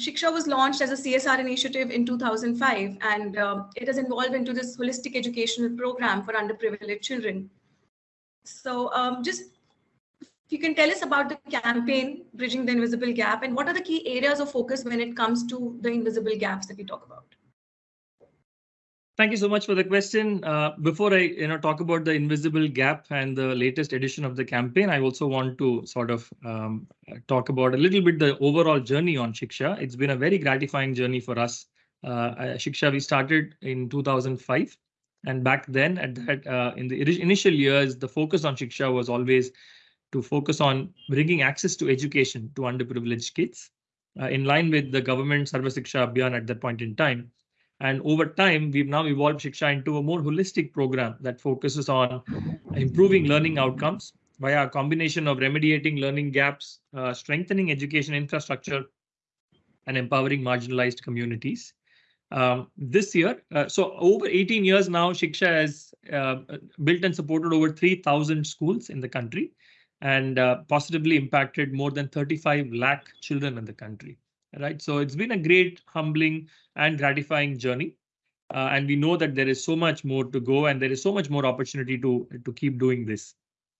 Shiksha was launched as a CSR initiative in 2005, and uh, it has evolved into this holistic educational program for underprivileged children. So um, just if you can tell us about the campaign, Bridging the Invisible Gap, and what are the key areas of focus when it comes to the invisible gaps that we talk about? Thank you so much for the question. Uh, before I you know, talk about the invisible gap and the latest edition of the campaign, I also want to sort of um, talk about a little bit the overall journey on Shiksha. It's been a very gratifying journey for us. Uh, Shiksha, we started in 2005. And back then, at that, uh, in the initial years, the focus on Shiksha was always to focus on bringing access to education to underprivileged kids, uh, in line with the government Sarva Shiksha Abhiyan at that point in time. And over time, we've now evolved Shiksha into a more holistic program that focuses on improving learning outcomes via a combination of remediating learning gaps, uh, strengthening education infrastructure, and empowering marginalized communities. Um, this year, uh, so over 18 years now, Shiksha has uh, built and supported over 3,000 schools in the country and uh, positively impacted more than 35 lakh children in the country right? So it's been a great, humbling and gratifying journey. Uh, and we know that there is so much more to go and there is so much more opportunity to, to keep doing this.